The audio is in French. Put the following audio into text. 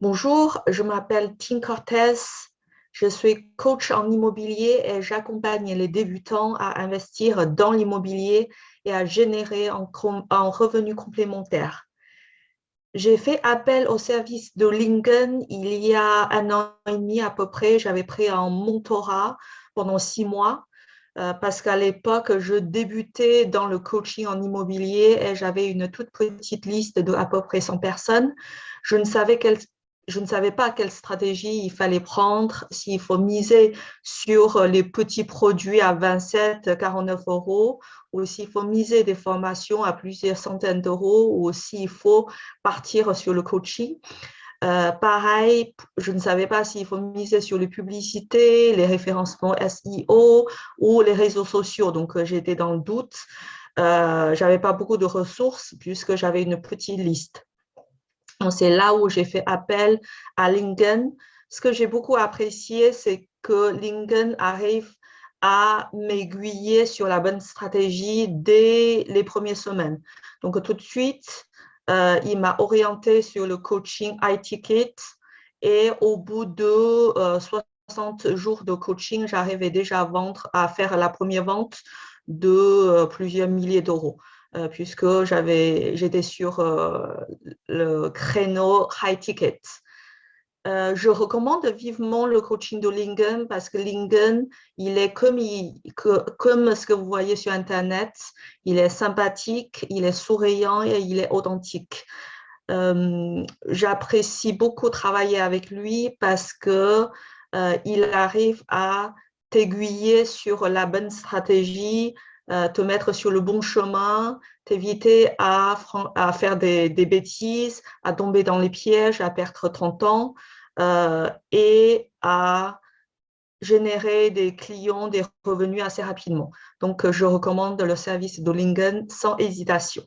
Bonjour, je m'appelle Tim Cortez. Je suis coach en immobilier et j'accompagne les débutants à investir dans l'immobilier et à générer en revenus complémentaires. J'ai fait appel au service de Lingen il y a un an et demi à peu près. J'avais pris un mentorat pendant six mois euh, parce qu'à l'époque, je débutais dans le coaching en immobilier et j'avais une toute petite liste de à peu près 100 personnes. Je ne savais je ne savais pas quelle stratégie il fallait prendre, s'il faut miser sur les petits produits à 27, 49 euros, ou s'il faut miser des formations à plusieurs centaines d'euros, ou s'il faut partir sur le coaching. Euh, pareil, je ne savais pas s'il faut miser sur les publicités, les référencements SEO ou les réseaux sociaux. Donc, euh, j'étais dans le doute. Euh, je n'avais pas beaucoup de ressources puisque j'avais une petite liste. C'est là où j'ai fait appel à Lingen. Ce que j'ai beaucoup apprécié, c'est que Lingen arrive à m'aiguiller sur la bonne stratégie dès les premières semaines. Donc, tout de suite, euh, il m'a orienté sur le coaching iTicket et au bout de 60 euh, jours de coaching, j'arrivais déjà à faire la première vente de euh, plusieurs milliers d'euros. Euh, puisque j'étais sur euh, le créneau high ticket. Euh, je recommande vivement le coaching de Lingen parce que Lingen, il est comme, comme ce que vous voyez sur Internet. Il est sympathique, il est souriant et il est authentique. J'apprécie beaucoup travailler avec lui parce que il arrive à t'aiguiller sur la bonne stratégie, te mettre sur le bon chemin, t'éviter à, faire des, bêtises, à tomber dans les pièges, à perdre ton temps euh, et à générer des clients, des revenus assez rapidement. Donc, je recommande le service de Lingen sans hésitation.